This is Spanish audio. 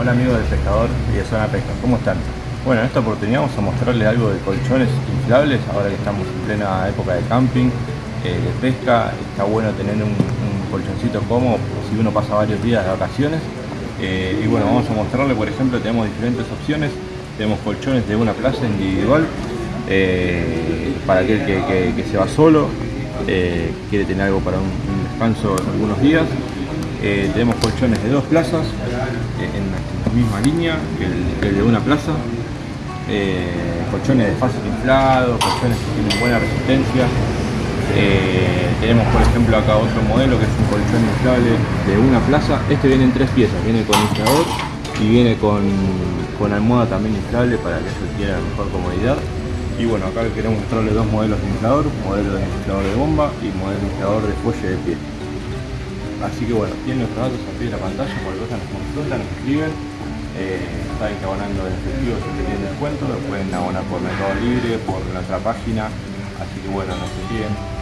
Hola amigos del pescador y de Zona Pesca, ¿cómo están? Bueno, en esta oportunidad vamos a mostrarles algo de colchones inflables, ahora que estamos en plena época de camping, eh, de pesca, está bueno tener un, colchoncito cómodo si uno pasa varios días de vacaciones. Eh, y bueno, vamos a mostrarles, por ejemplo, tenemos diferentes opciones, tenemos colchones de una plaza individual, eh, para aquel que, se va solo, quiere tener algo para un, un descanso algunos días. Tenemos colchones de dos plazas en, la misma línea que el, de una plaza. Eh, colchones de fácil inflado, colchones que tienen buena resistencia. tenemos por ejemplo acá otro modelo que es un colchón inflable de una plaza. Este viene en tres piezas, viene con inflador y viene con, con almohada también inflable para que eso quiera mejor comodidad. Y bueno, acá queremos mostrarles dos modelos de inflador, modelo de inflador de bomba y modelo de inflador de fuelle de pie. Así que bueno, tienen nuestros datos aquí en la pantalla, cualquier cosa nos consultan, nos escriben. Eh, saben que abonando en efectivo siempre tienen descuento, lo pueden abonar por Mercado Libre, por nuestra página. Así que bueno, nos escriben.